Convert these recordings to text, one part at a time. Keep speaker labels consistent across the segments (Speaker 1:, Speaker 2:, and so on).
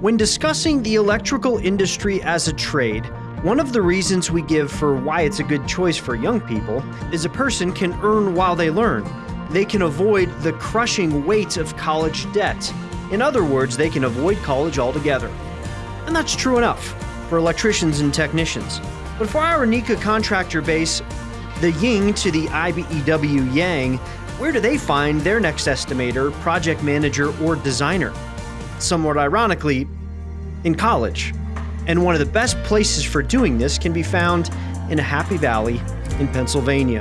Speaker 1: When discussing the electrical industry as a trade, one of the reasons we give for why it's a good choice for young people is a person can earn while they learn. They can avoid the crushing weight of college debt. In other words, they can avoid college altogether. And that's true enough for electricians and technicians. But for our NECA contractor base, the ying to the IBEW yang, where do they find their next estimator, project manager, or designer? Somewhat ironically, in college and one of the best places for doing this can be found in a happy valley in Pennsylvania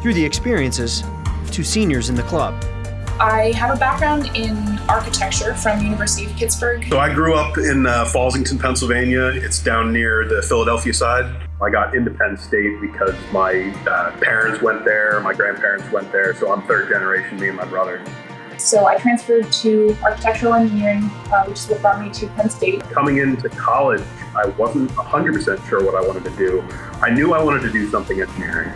Speaker 1: through the experiences of two seniors in the club.
Speaker 2: I have a background in architecture from University of Pittsburgh.
Speaker 3: So I grew up in uh, Fallsington, Pennsylvania. It's down near the Philadelphia side. I got into Penn State because my uh, parents went there, my grandparents went there, so I'm third generation, me and my brother.
Speaker 2: So I transferred to architectural engineering, uh, which is what brought me to Penn State.
Speaker 3: Coming into college, I wasn't 100% sure what I wanted to do. I knew I wanted to do something engineering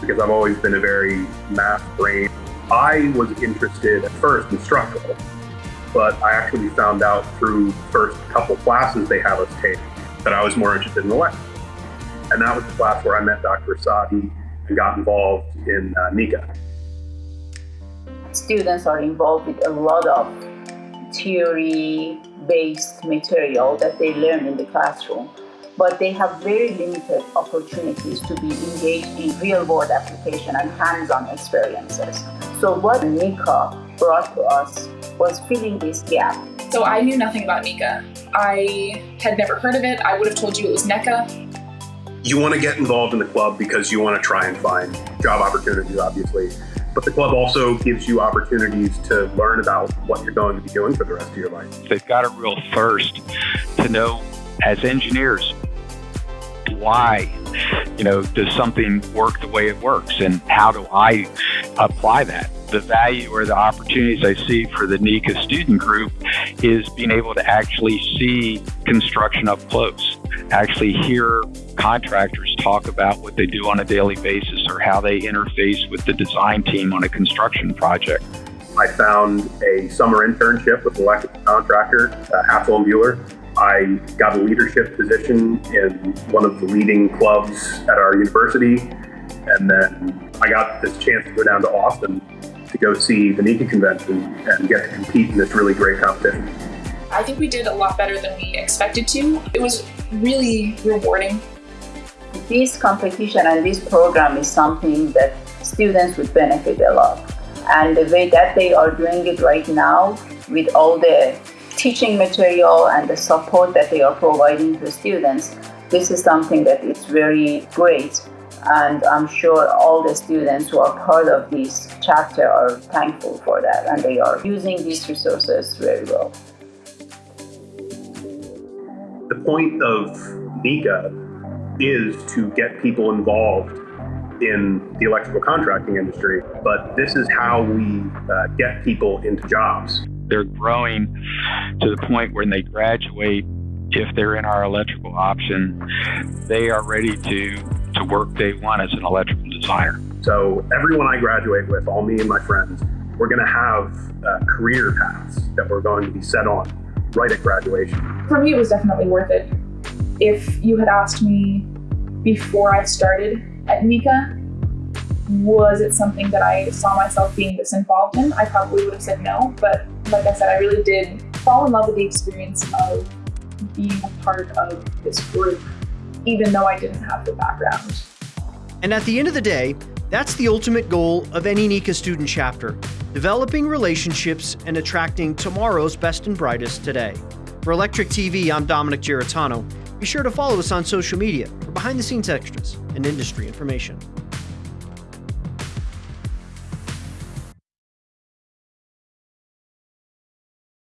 Speaker 3: because I've always been a very math brain. I was interested at first in structural, but I actually found out through the first couple classes they have us take that I was more interested in electrical. And that was the class where I met Dr. Asadi and got involved in uh, NECA
Speaker 4: students are involved with a lot of theory-based material that they learn in the classroom, but they have very limited opportunities to be engaged in real-world application and hands-on experiences. So what NECA brought to us was filling this gap.
Speaker 2: So I knew nothing about NECA. I had never heard of it. I would have told you it was NECA.
Speaker 3: You want to get involved in the club because you want to try and find job opportunities, obviously. But the club also gives you opportunities to learn about what you're going to be doing for the rest of your life.
Speaker 5: They've got a real thirst to know, as engineers, why you know does something work the way it works and how do i apply that the value or the opportunities i see for the NECA student group is being able to actually see construction up close actually hear contractors talk about what they do on a daily basis or how they interface with the design team on a construction project.
Speaker 3: I found a summer internship with an electrical contractor, uh, Hassel and Buhler. I got a leadership position in one of the leading clubs at our university. And then I got this chance to go down to Austin to go see the NECA convention and get to compete in this really great competition.
Speaker 2: I think we did a lot better than we expected to. It was really rewarding.
Speaker 4: This competition and this program is something that students would benefit a lot. And the way that they are doing it right now with all the teaching material and the support that they are providing to students, this is something that is very great. And I'm sure all the students who are part of this chapter are thankful for that and they are using these resources very well.
Speaker 3: The point of NECA is to get people involved in the electrical contracting industry, but this is how we uh, get people into jobs.
Speaker 5: They're growing to the point when they graduate, if they're in our electrical option, they are ready to, to work day one as an electrical designer.
Speaker 3: So everyone I graduate with, all me and my friends, we're going to have uh, career paths that we're going to be set on right at graduation.
Speaker 2: For me, it was definitely worth it. If you had asked me before I started at NECA, was it something that I saw myself being this involved in? I probably would have said no, but like I said, I really did fall in love with the experience of being a part of this group, even though I didn't have the background.
Speaker 1: And at the end of the day, that's the ultimate goal of any NECA student chapter developing relationships and attracting tomorrow's best and brightest today. For Electric TV, I'm Dominic Giratano. Be sure to follow us on social media for behind the scenes extras and industry information.